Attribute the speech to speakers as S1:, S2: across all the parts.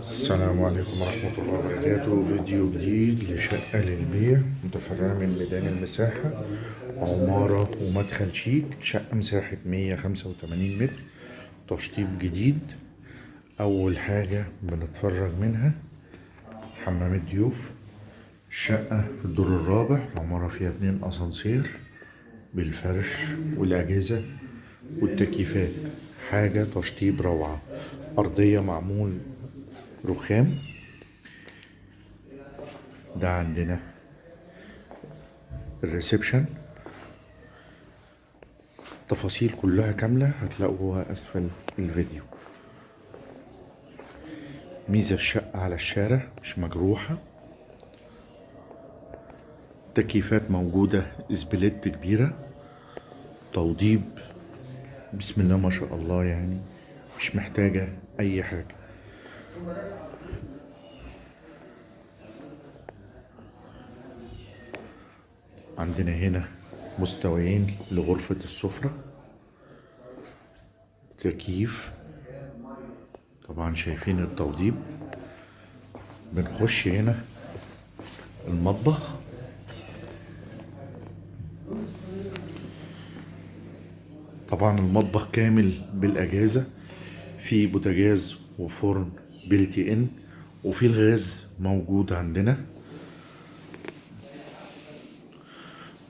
S1: السلام عليكم ورحمة الله وبركاته. فيديو جديد لشقة للبيع متفرعة من ميدان المساحة عمارة ومدخل شيك شقة مساحة 185 متر. تشطيب جديد أول حاجة بنتفرج منها حمام الضيوف الشقة في الدور الرابع العمارة فيها اتنين أسانسير بالفرش والأجهزة والتكييفات. حاجة تشطيب روعة. أرضية معمول رخام. ده عندنا الريسبشن. تفاصيل كلها كاملة هتلاقوها أسفل الفيديو. ميزة الشقة على الشارع مش مجروحة. تكييفات موجودة اسبليت كبيرة. توضيب بسم الله ما شاء الله يعني مش محتاجة أي حاجة. عندنا هنا مستويين لغرفة السفرة. تكييف. طبعا شايفين التوضيب. بنخش هنا المطبخ. طبعا المطبخ كامل بالأجهزة في بوتاجاز وفرن بلتي إن وفي الغاز موجود عندنا.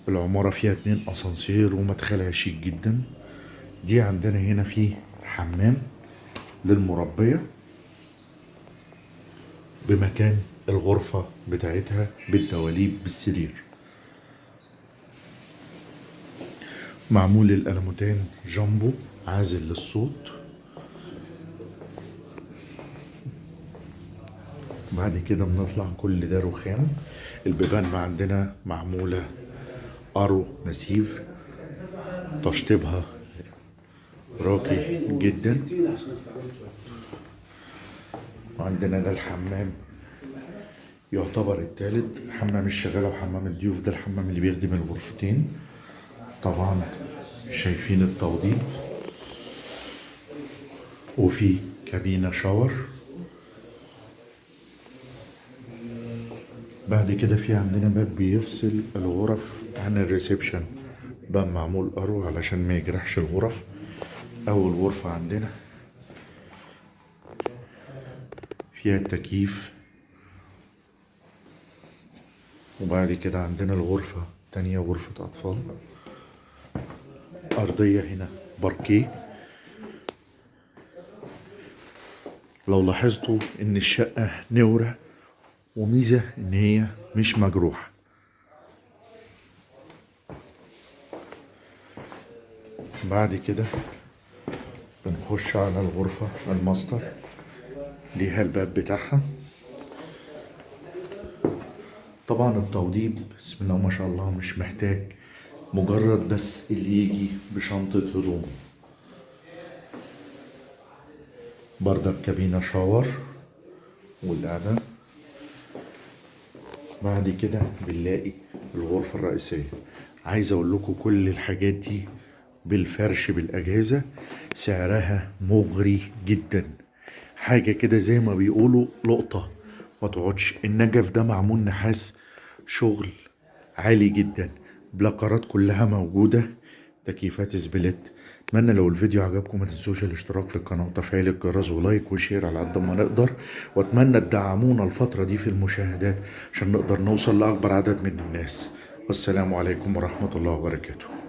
S1: العمارة فيها اتنين أسانسير ومدخلها شيك جدا. دي عندنا هنا في حمام للمربية بمكان الغرفة بتاعتها بالدواليب بالسرير. معمول الألموتان جامبو عازل للصوت. بعد كده بنطلع كل ده رخام. البيبان عندنا معمولة أرو نسيف تشطيبها راقي جدا. وعندنا ده الحمام يعتبر التالت. حمام الشغالة وحمام الضيوف ده الحمام اللي بيخدم الغرفتين. طبعا شايفين التوضيب. وفي كابينة شاور. بعد كده في عندنا باب بيفصل الغرف عن الريسبشن. باب معمول أرو علشان ما يجرحش الغرف. أول غرفة عندنا. فيها التكييف. وبعد كده عندنا الغرفة تانية غرفة أطفال. أرضية هنا باركيه لو لاحظتوا إن الشقة نورة وميزة إن هي مش مجروحة. بعد كده بنخش على الغرفة الماستر ليها الباب بتاعها. طبعا التوضيب بسم الله ما شاء الله مش محتاج. مجرد بس اللي يجي بشنطة هدوم. بردك كابينة شاور والقعدة. بعد كده بنلاقي الغرفة الرئيسية. عايز أقول لكم كل الحاجات دي بالفرش بالأجهزة سعرها مغري جدا. حاجة كده زي ما بيقولوا لقطة. ما تتعوضش النجف ده معمول نحاس شغل عالي جدا. بلاكارات كلها موجودة. تكييفات split. أتمنى لو الفيديو عجبكم ما تنسوش الاشتراك في القناة وتفعيل الجرس و like و share على قد ما نقدر. وأتمنى تدعمونا الفترة دي في المشاهدات عشان نقدر نوصل لأكبر عدد من الناس. والسلام عليكم ورحمة الله وبركاته.